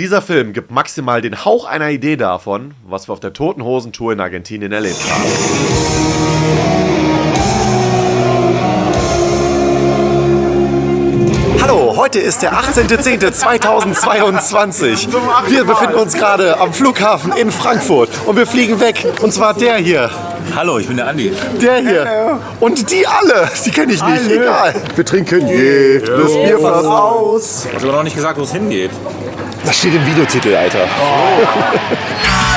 Dieser Film gibt maximal den Hauch einer Idee davon, was wir auf der Toten Hosen Tour in Argentinien erlebt haben. Hallo, heute ist der 18.10.2022. Wir befinden uns gerade am Flughafen in Frankfurt und wir fliegen weg. Und zwar der hier. Hallo, ich bin der Andi. Der hier. Und die alle. Die kenne ich nicht. Egal. Wir trinken jedes Bier fast aus. Ich habe aber noch nicht gesagt, wo es hingeht. Das steht im Videotitel, Alter.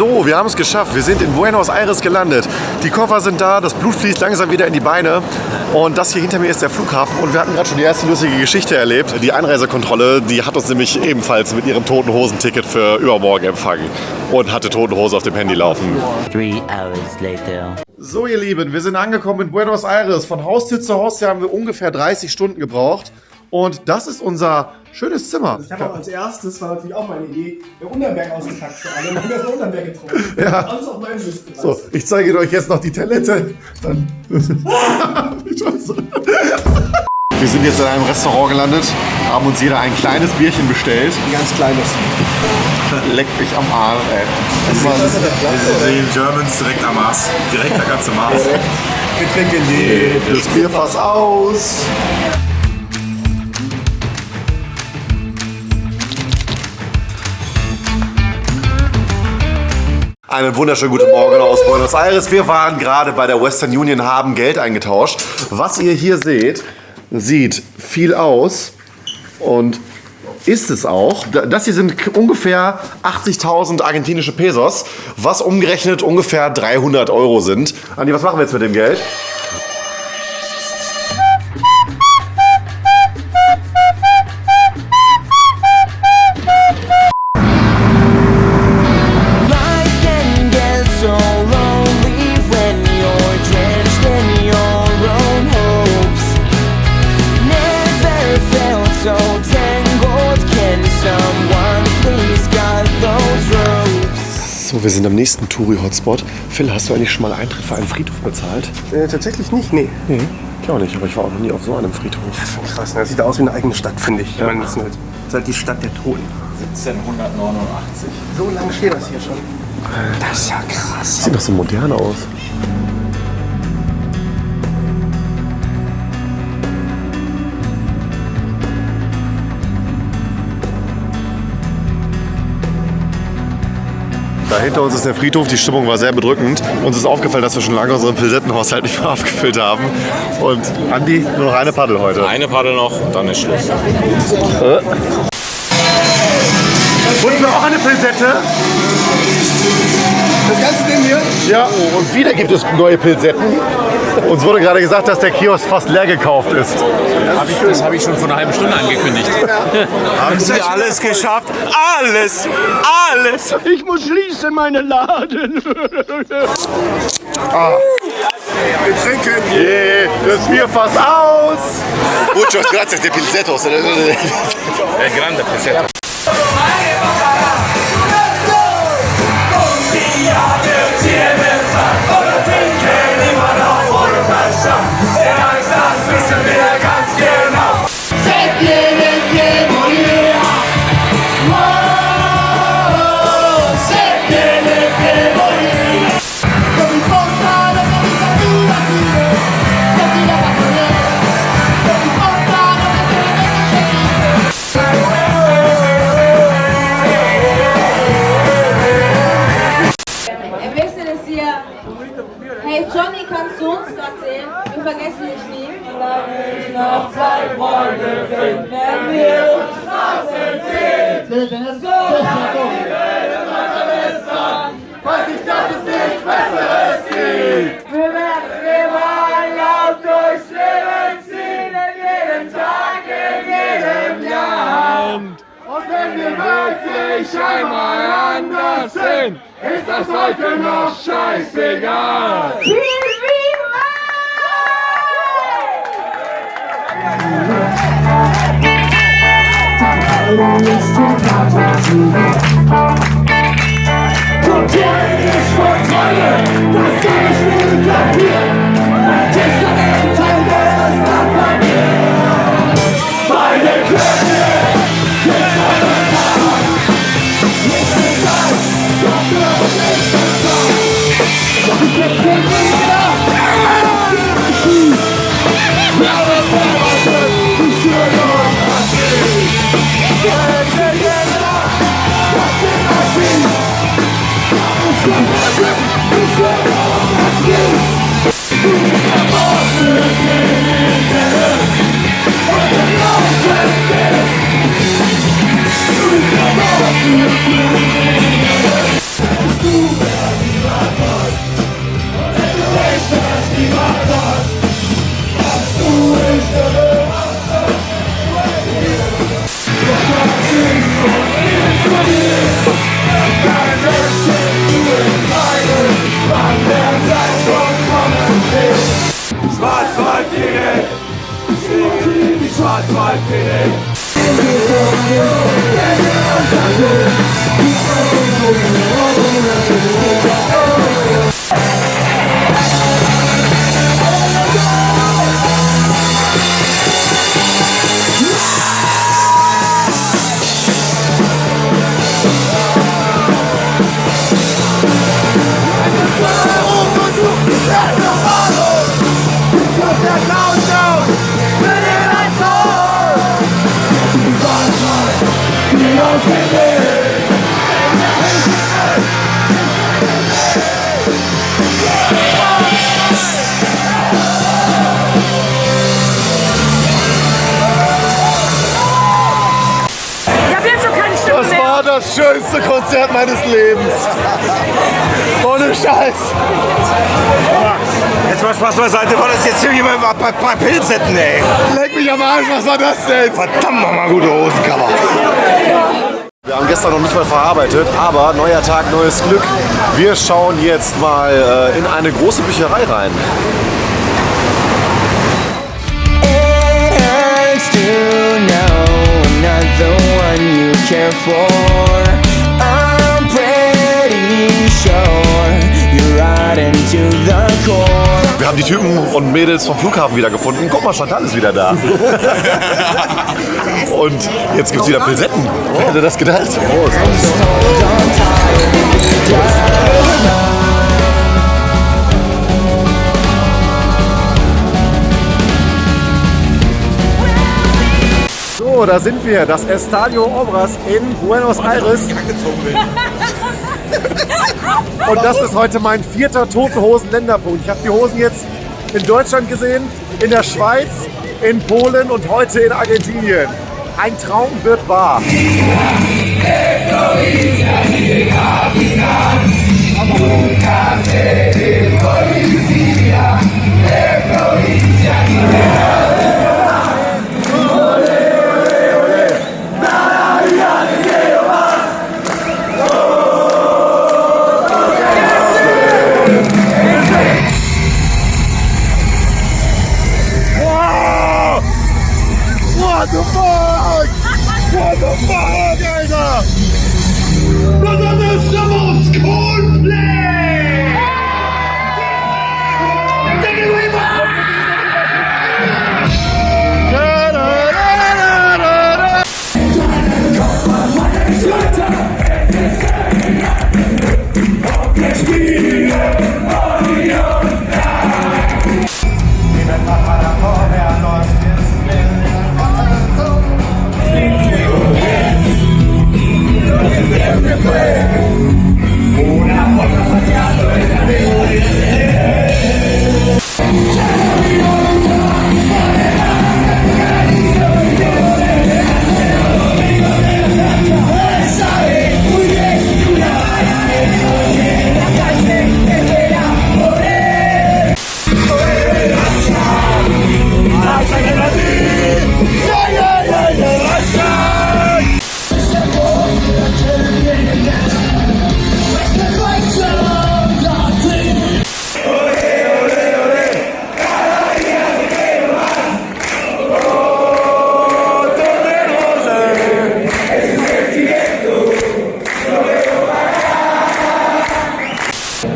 So, wir haben es geschafft. Wir sind in Buenos Aires gelandet. Die Koffer sind da, das Blut fließt langsam wieder in die Beine. Und das hier hinter mir ist der Flughafen. Und wir hatten gerade schon die erste lustige Geschichte erlebt. Die Einreisekontrolle, die hat uns nämlich ebenfalls mit ihrem toten Hosenticket für übermorgen empfangen. Und hatte toten Hose auf dem Handy laufen. Three hours later. So, ihr Lieben, wir sind angekommen in Buenos Aires. Von Haustür zu Haustür haben wir ungefähr 30 Stunden gebraucht. Und das ist unser schönes Zimmer. Ich habe auch als erstes, war natürlich auch meine Idee, der Unterberg ausgepackt für alle. Dann haben wir das Unterberg getrunken. Ja. Alles auf meinem Mist gelassen. So, ich zeige euch jetzt noch die Toilette. Dann. Scheiße. Wir sind jetzt in einem Restaurant gelandet, haben uns jeder ein kleines Bierchen bestellt. Ein ganz kleines. Leck mich am Arm, ey. Das war Wir sehen Germans direkt am Mars. Direkt der ganze Mars. Wir trinken die. das Bierfass aus. Einen wunderschönen guten Morgen aus Buenos Aires. Wir waren gerade bei der Western Union, haben Geld eingetauscht. Was ihr hier seht, sieht viel aus und ist es auch. Das hier sind ungefähr 80.000 argentinische Pesos, was umgerechnet ungefähr 300 Euro sind. Andi, was machen wir jetzt mit dem Geld? Wir sind am nächsten Touri-Hotspot. Phil, hast du eigentlich schon mal Eintritt für einen Friedhof bezahlt? Äh, tatsächlich nicht, nee. Nee, ich auch nicht, aber ich war auch noch nie auf so einem Friedhof. Krass, ne? das sieht aus wie eine eigene Stadt, finde ich. Ich meine, das ist halt- das ist halt die Stadt der Toten. 1789. So lange steht das hier schon. Das ist ja krass. Sieht doch so modern aus. Da hinter uns ist der Friedhof, die Stimmung war sehr bedrückend. Uns ist aufgefallen, dass wir schon lange unseren Pilsettenhaushalt nicht mehr aufgefüllt haben. Und Andi, nur noch eine Paddel heute. Eine Paddel noch, dann ist Schluss. Und wir auch eine Pilsette? Das ganze Ding hier? Ja, und wieder gibt es neue Pilsetten. Uns wurde gerade gesagt, dass der Kiosk fast leer gekauft ist. Hab ich, das habe ich schon vor einer halben Stunde angekündigt. Haben Sie alles geschafft? Alles! Alles! Ich muss schließen, meine Laden. Wir trinken. Yeah, das Bierfass aus! Muchos gracias de pincetos. El grande Peseta. scheißegal. Viel, viel Gott, der ist voll Treue, das kann ich mir kapieren. Das war das schönste Konzert meines Lebens. Ohne Scheiß. Jetzt mal Spaß beiseite, war das jetzt hier jemand bei, bei, bei Pilzetten, ey. Leck mich am Arsch, was war das denn? Verdammt nochmal gute Hosencover. Wir haben gestern noch nicht mal verarbeitet, aber neuer Tag, neues Glück. Wir schauen jetzt mal äh, in eine große Bücherei rein. Care for. I'm pretty sure you're right into the core. Wir haben die Typen und Mädels vom Flughafen wieder gefunden. Guck mal, Chantal ist wieder da. und jetzt gibt es wieder Pilsetten. Wer hätte das gedacht? Prost. So, da sind wir. Das Estadio Obras in Buenos Aires. Und das ist heute mein vierter Tote Hosen Länderpunkt. Ich habe die Hosen jetzt in Deutschland gesehen, in der Schweiz, in Polen und heute in Argentinien. Ein Traum wird wahr.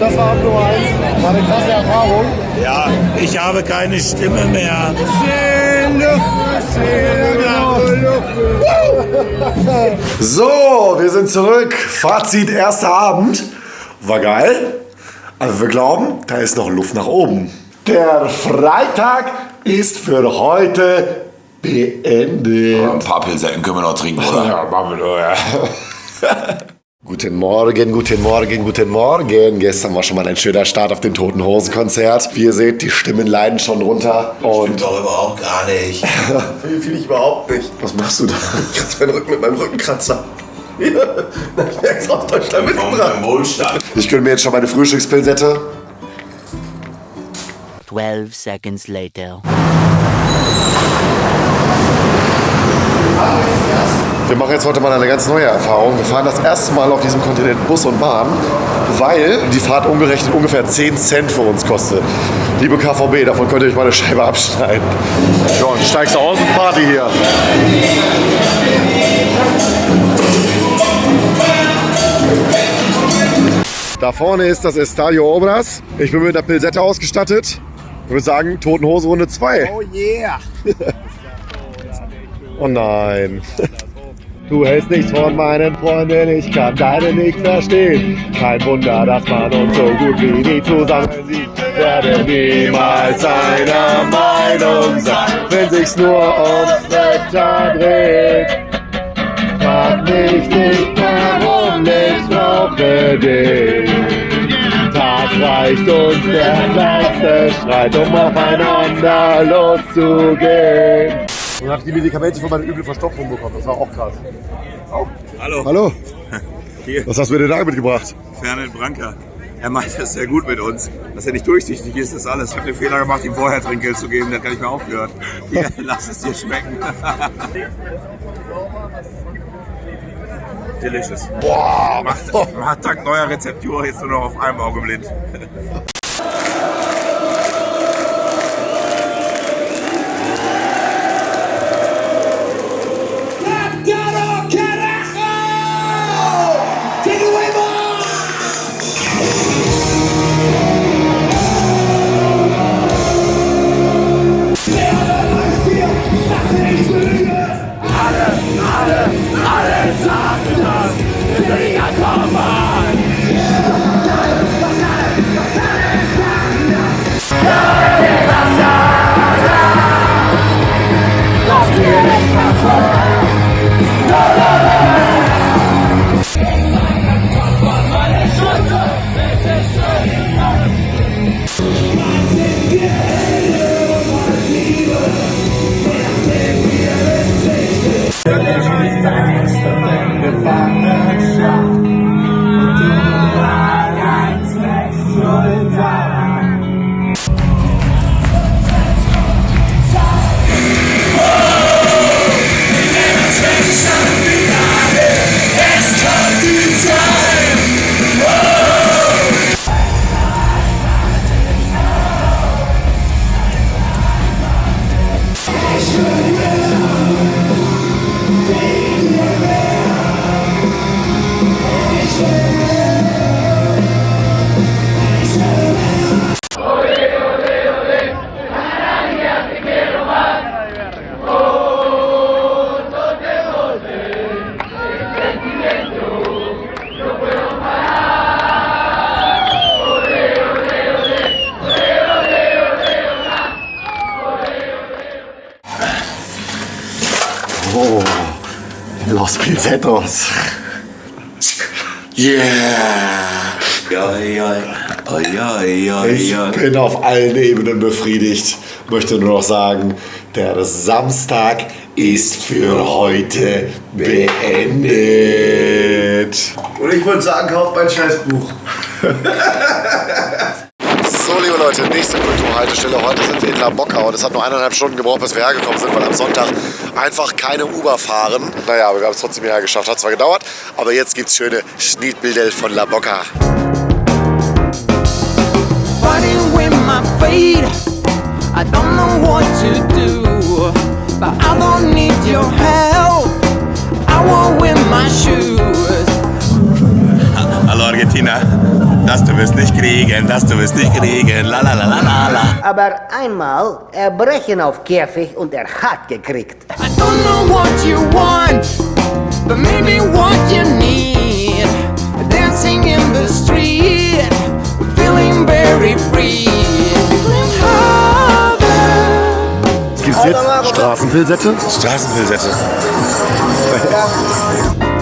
das war Abdo eins. War eine krasse Erfahrung. Ja, ich habe keine Stimme mehr. So, wir sind zurück. Fazit, erster Abend. War geil. Also wir glauben, da ist noch Luft nach oben. Der Freitag ist für heute beendet. Ein paar Pilze können wir noch trinken, oder? Ja, machen wir nur, ja. Guten Morgen, guten Morgen, guten Morgen. Gestern war schon mal ein schöner Start auf dem Toten Hosen Konzert. Wie ihr seht, die Stimmen leiden schon runter. Und Doch überhaupt gar nicht. Fühle fühl ich überhaupt nicht. Was machst du da? Ich kratze meinen Rücken mit meinem Rückenkratzer. Ja, ich merke es aus Deutschland mitgebracht. Wohlstand. Ich gönne mir jetzt schon meine Frühstückspilsette. 12 seconds later. Wir machen jetzt heute mal eine ganz neue Erfahrung. Wir fahren das erste Mal auf diesem Kontinent Bus und Bahn, weil die Fahrt umgerechnet ungefähr 10 Cent für uns kostet. Liebe KVB, davon könnt ihr euch mal eine Scheibe abschneiden. John, steigst du aus und Party hier. Da vorne ist das Estadio Obras. Ich bin mit der Pilsette ausgestattet. Ich würde sagen, Toten Hose Runde 2. Oh yeah! Oh nein. Du hältst nichts von meinen Freunden, ich kann deine nicht verstehen. Kein Wunder, dass man uns so gut wie nie zusammen sieht. Werde niemals einer Meinung sein, wenn sich's nur ums Wetter dreht. Frag mich nicht, warum ich brauche dich. Tag reicht uns der kleinste Streit, um aufeinander loszugehen. Und habe ich die Medikamente für meine üble Verstopfung bekommen. Das war auch krass. Hallo, Hallo, hier, was hast du mir denn da mitgebracht? Fernand Branker. Er meint es sehr gut mit uns. Dass er nicht durchsichtig ist, ist alles. Ich habe den Fehler gemacht, ihm vorher Trinkgeld zu geben. Das kann ich mir aufgehört. Hier, lass es dir schmecken. Delicious. Boah, macht, macht dank neuer Rezeptur jetzt nur noch auf einem Auge blind. Oh, Los Pincetos. Yeah! Ich bin auf allen Ebenen befriedigt. Möchte nur noch sagen, der Samstag ist für heute beendet. Und ich würde sagen, kauft mein Scheißbuch. Leute, nächste Kulturhaltestelle. Heute sind wir in La Bocca und es hat nur eineinhalb Stunden gebraucht, bis wir hergekommen sind, weil am Sonntag einfach keine Uber fahren. Naja, aber wir haben es trotzdem hierher geschafft. Hat zwar gedauert, aber jetzt gibt es schöne Schnittbilder von La Bocca. fighting with Das du wirst nicht kriegen, das du wirst nicht kriegen. La la la la la la. Aber einmal erbrechen auf Käfig und er hat gekriegt. I don't know what you want, but maybe what you need. Dancing in the street, feeling very free. Gibt's jetzt Straßenpilsette? Straßenpilsette.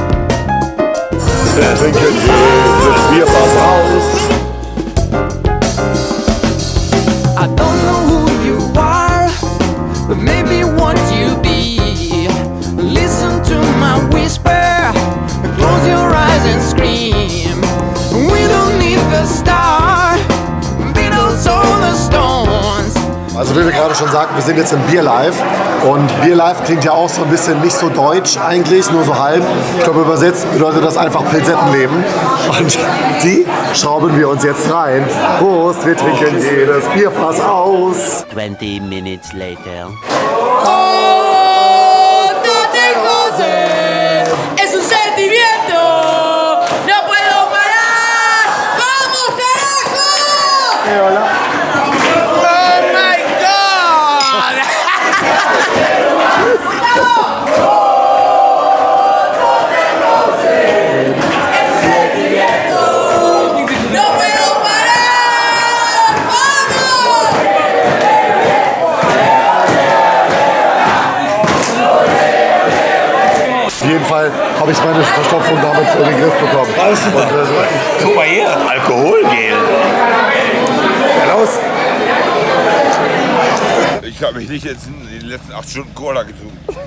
Trinken jedes Bierfass aus. I don't know who you are, but maybe what you be. Also wie wir gerade schon sagten, wir sind jetzt im Bier Live und Bier Live klingt ja auch so ein bisschen nicht so deutsch eigentlich, nur so halb. Ich glaube übersetzt bedeutet das einfach Pilsettenleben und die schrauben wir uns jetzt rein. Prost, wir trinken jedes Bierfass aus. 20 minutes later. Es habe ich meine Verstopfung damit in den Griff bekommen. Alles super. Guck mal hier, Alkoholgel. Raus. Ich habe mich nicht jetzt in den letzten acht Stunden Cola getrunken.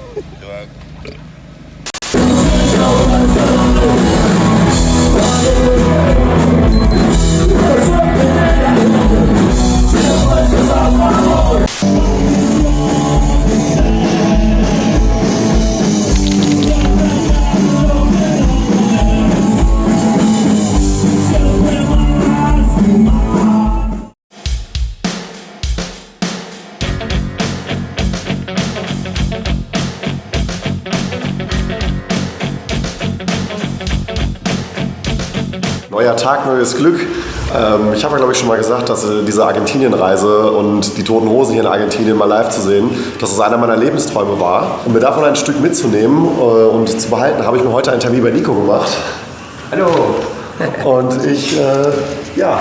Neuer Tag, neues Glück. Ähm, ich habe ja, glaube ich, schon mal gesagt, dass äh, diese Argentinien-Reise und die Toten Hosen hier in Argentinien mal live zu sehen, dass es einer meiner Lebensträume war. Um mir davon ein Stück mitzunehmen äh, und zu behalten, habe ich mir heute einen Termin bei Nico gemacht. Hallo. Und ich, äh, ja,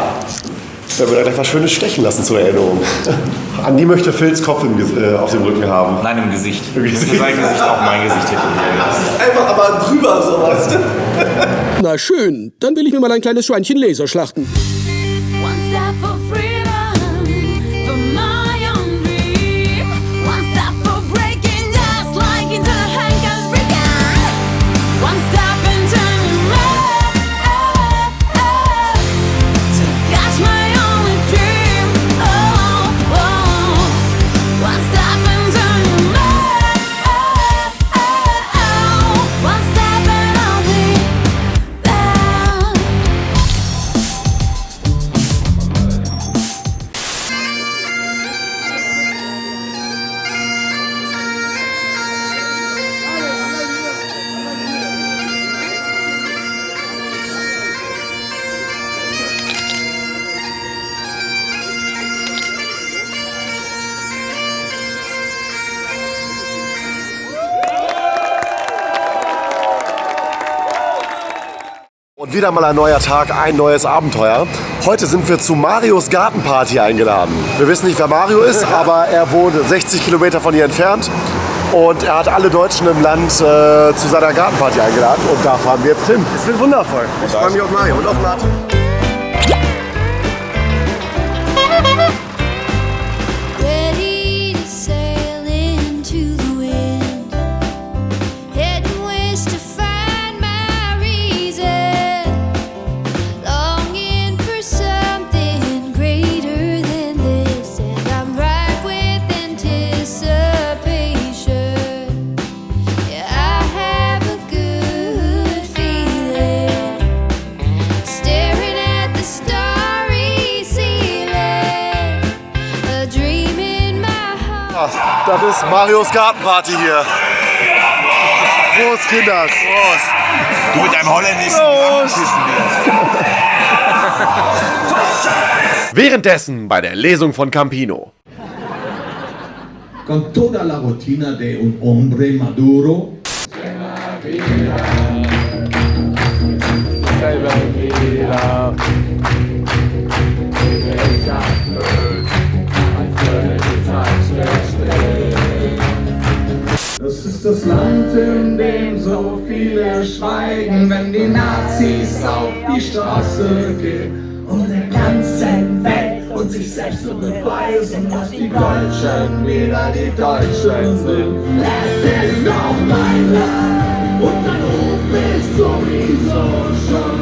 da gleich was Schönes stechen lassen zur Erinnerung. Andi möchte Phils Kopf im, äh, auf dem Rücken haben. Nein, im Gesicht. Im Gesicht. Sein Gesicht auf mein Gesicht tätowieren. Einfach aber drüber sowas. Na schön, dann will ich mir mal ein kleines Schweinchen Laser schlachten. Wieder mal ein neuer Tag, ein neues Abenteuer. Heute sind wir zu Marios Gartenparty eingeladen. Wir wissen nicht, wer Mario ist, aber er wohnt 60 Kilometer von hier entfernt. Und er hat alle Deutschen im Land äh, zu seiner Gartenparty eingeladen. Und da fahren wir jetzt hin. Es wird wundervoll. Ich freue mich auf Mario und auf Martin. Gartenparty hier. Prost, Kinders. Prost. Du mit deinem holländischen Drachenschüssen Währenddessen bei der Lesung von Campino. con toda la rutina de un hombre maduro. Das Land, in dem so viele schweigen, wenn die Nazis auf die Straße gehen. Um der ganzen Welt und sich selbst zu beweisen, dass die Deutschen wieder die Deutschen sind. Es ist noch mein Land und dein Ruf ist sowieso schon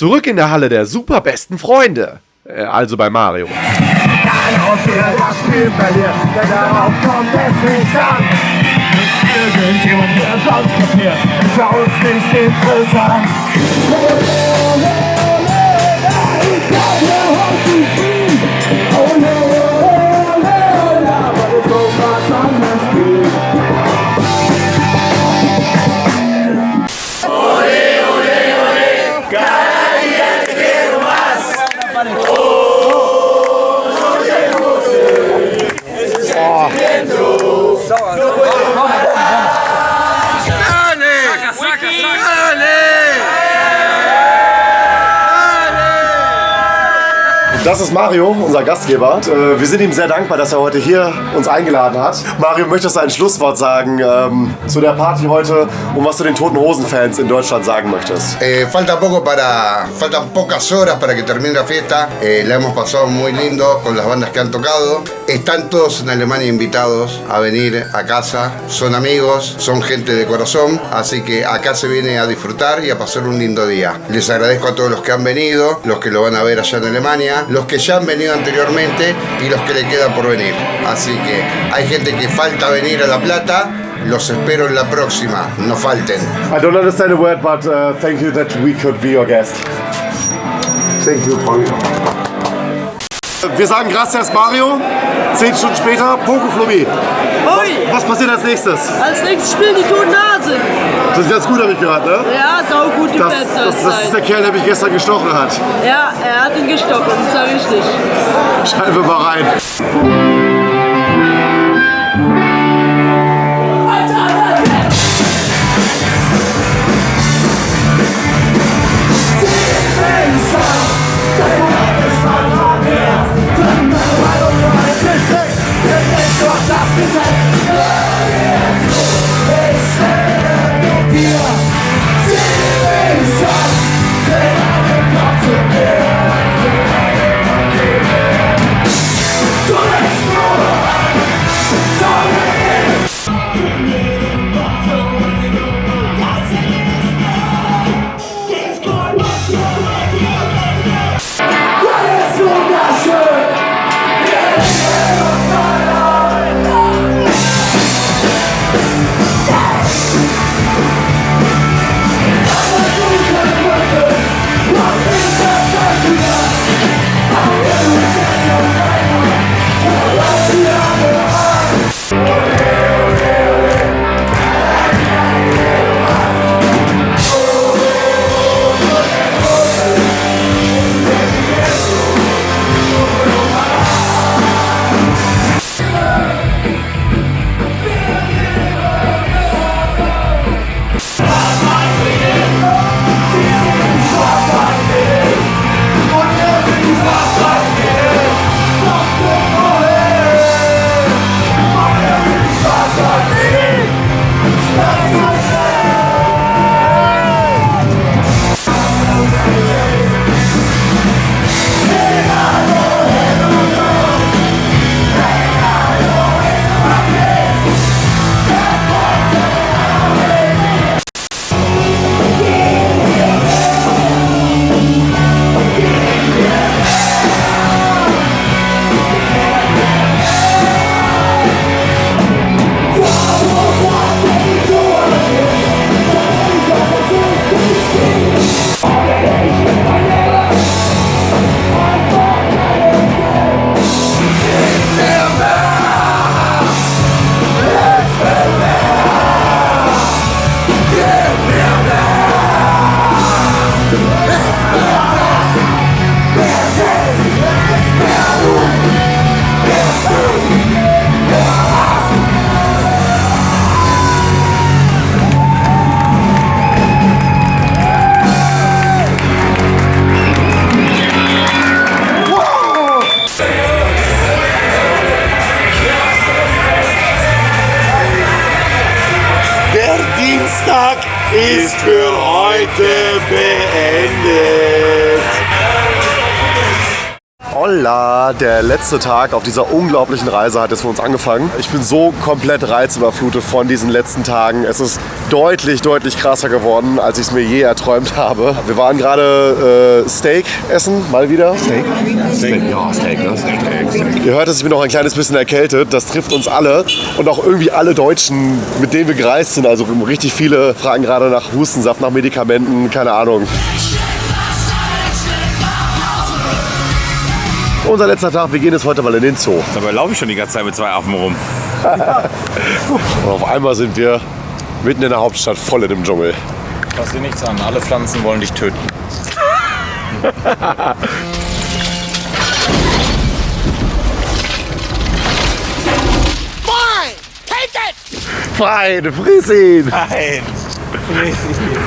Zurück in der Halle der superbesten Freunde. Äh, also bei Mario. Aus der das Spiel verliert, denn darauf kommt es nicht an. Irgendjemand, der es auskapiert, ist uns nicht interessant. Das ist Mario, unser Gastgeber. Äh, Wir sind ihm sehr dankbar, dass er heute hier uns eingeladen hat. Mario, möchtest du ein Schlusswort sagen ähm, zu der Party heute und was du den Toten Hosen-Fans in Deutschland sagen möchtest? Eh, falta poco para. Faltan pocas horas para que termine la fiesta. Eh, la hemos pasado muy lindo con las bandas que han tocado. Están todos en Alemania invitados a venir a casa. Son amigos, son gente de corazón. Así que acá se viene a disfrutar y a pasar un lindo día. Les agradezco a todos los que han venido, los que lo van a ver allá en Alemania, los que ya han venido anteriormente y los que le quedan por venir. Así que hay gente que falta venir a La Plata. Los espero en la próxima. No falten. I don't understand a word, but uh, thank you that we could be your guest. Thank you, Paul. Wir sagen gracias Mario. Zehn Stunden später, Poco Flummi. Was passiert als nächstes? Als nächstes spielen die Toten Hasen. Das ist ganz gut, ich gehört, ne? Ja, sau Das, Plätze. das, das ist der Kerl, der mich gestern gestochen hat. Ja, er hat ihn gestochen, das war richtig. Schreiben wir mal rein. Der letzte Tag auf dieser unglaublichen Reise hat jetzt für uns angefangen. Ich bin so komplett reizüberflutet von diesen letzten Tagen. Es ist deutlich, deutlich krasser geworden, als ich es mir je erträumt habe. Wir waren gerade äh, Steak essen, mal wieder. Steak? Steak, ja, Steak, ne? Steak, Steak, Steak. Ihr hört es, ich bin noch ein kleines bisschen erkältet. Das trifft uns alle und auch irgendwie alle Deutschen, mit denen wir gereist sind. Also richtig viele fragen gerade nach Hustensaft, nach Medikamenten, keine Ahnung. Unser letzter Tag, wir gehen jetzt heute mal in den Zoo. Dabei laufe ich schon die ganze Zeit mit zwei Affen rum. Und auf einmal sind wir mitten in der Hauptstadt, voll in dem Dschungel. Fass dir nichts an, alle Pflanzen wollen dich töten. Fine! Take it! Fein, friss ihn! Nein! Ich habe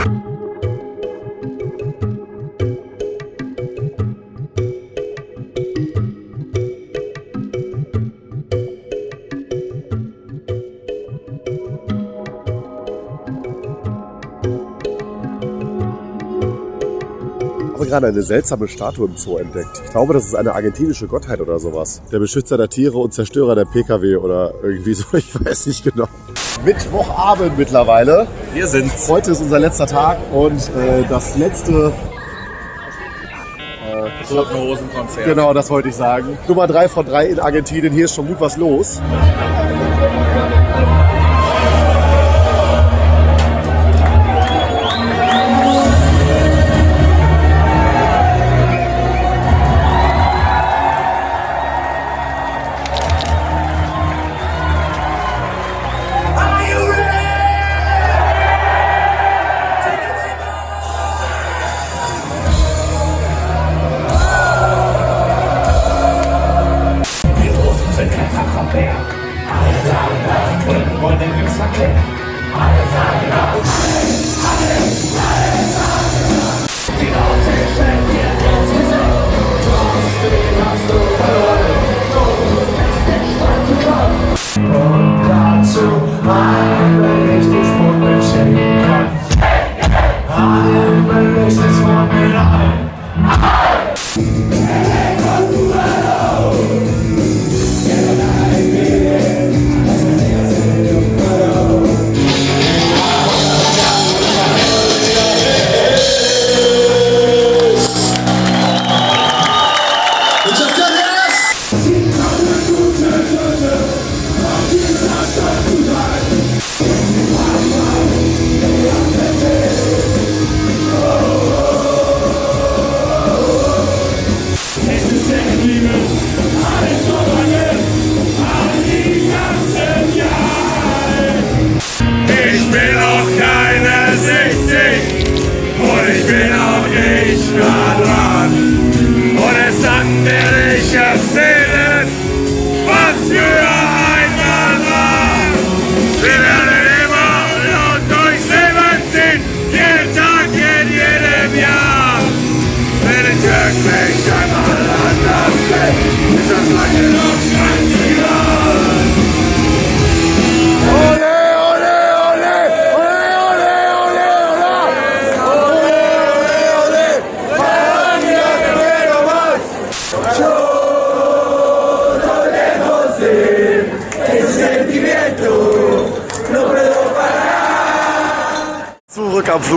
gerade eine seltsame Statue im Zoo entdeckt. Ich glaube, das ist eine argentinische Gottheit oder sowas. Der Beschützer der Tiere und Zerstörer der PKW oder irgendwie so, ich weiß nicht genau. Mittwochabend mittlerweile. Wir sind's. Heute ist unser letzter Tag und äh, das letzte Toten Hosen-Konzert. Genau, das wollte ich sagen. Nummer 3 von 3 in Argentinien. Hier ist schon gut was los.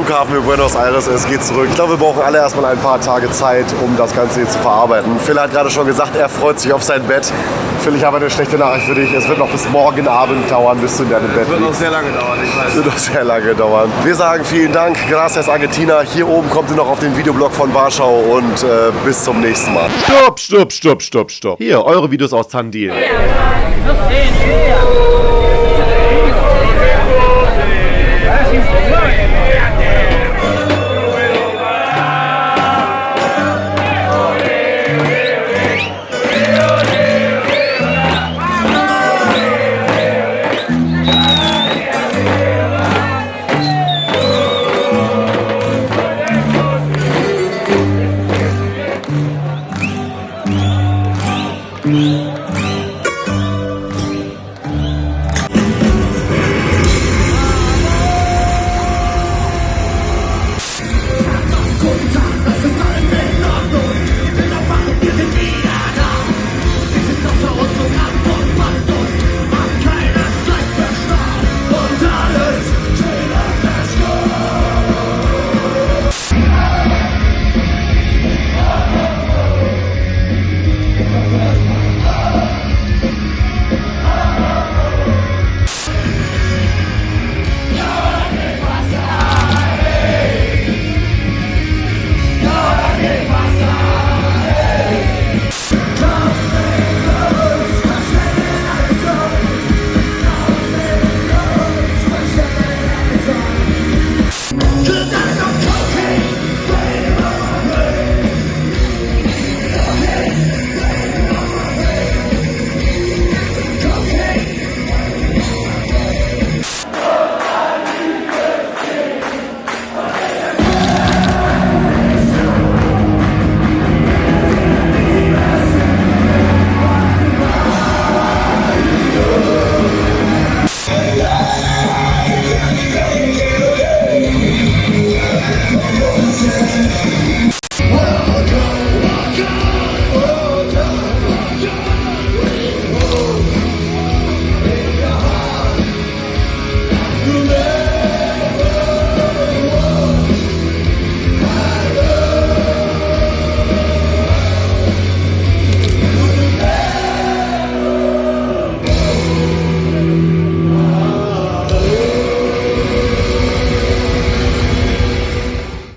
Flughafen in Buenos Aires, es geht zurück. Ich glaube, wir brauchen alle erstmal ein paar Tage Zeit, um das Ganze hier zu verarbeiten. Phil hat gerade schon gesagt, er freut sich auf sein Bett. Phil, ich habe eine schlechte Nachricht für dich. Es wird noch bis morgen Abend dauern, bis du in deinem Bett Wird noch liegst. sehr lange dauern, ich weiß. Es wird noch sehr lange dauern. Wir sagen vielen Dank, gracias Argentina. Hier oben kommt ihr noch auf den Videoblog von Warschau und äh, bis zum nächsten Mal. Stopp, stopp, stopp, stopp, stopp. Hier, eure Videos aus Tandil. Thank